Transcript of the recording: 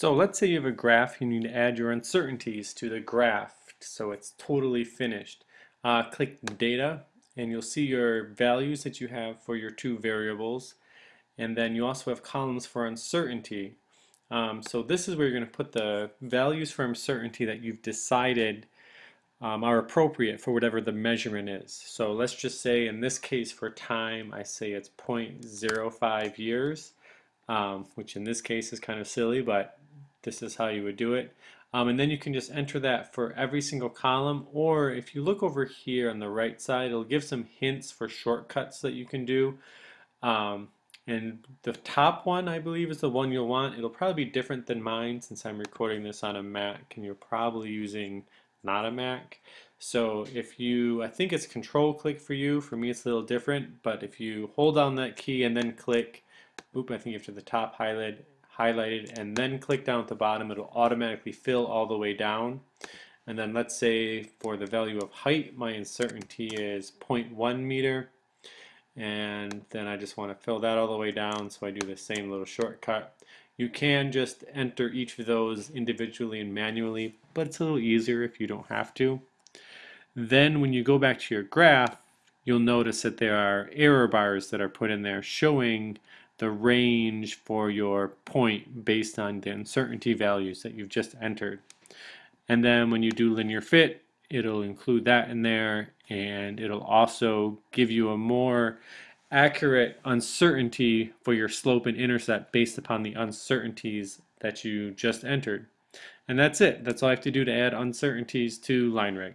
So let's say you have a graph, you need to add your uncertainties to the graph so it's totally finished. Uh, click data and you'll see your values that you have for your two variables and then you also have columns for uncertainty. Um, so this is where you're going to put the values for uncertainty that you've decided um, are appropriate for whatever the measurement is. So let's just say in this case for time I say it's 0.05 years um, which in this case is kind of silly but this is how you would do it. Um, and then you can just enter that for every single column or if you look over here on the right side it'll give some hints for shortcuts that you can do. Um, and the top one I believe is the one you'll want. It'll probably be different than mine since I'm recording this on a Mac and you're probably using not a Mac. So if you, I think it's control click for you, for me it's a little different, but if you hold down that key and then click, oop, I think you have to the top highlight, highlighted and then click down at the bottom. It'll automatically fill all the way down. And then let's say for the value of height my uncertainty is 0.1 meter. And then I just want to fill that all the way down so I do the same little shortcut. You can just enter each of those individually and manually but it's a little easier if you don't have to. Then when you go back to your graph you'll notice that there are error bars that are put in there showing the range for your point based on the uncertainty values that you've just entered. And then when you do linear fit, it'll include that in there and it'll also give you a more accurate uncertainty for your slope and intercept based upon the uncertainties that you just entered. And that's it. That's all I have to do to add uncertainties to line LineRig.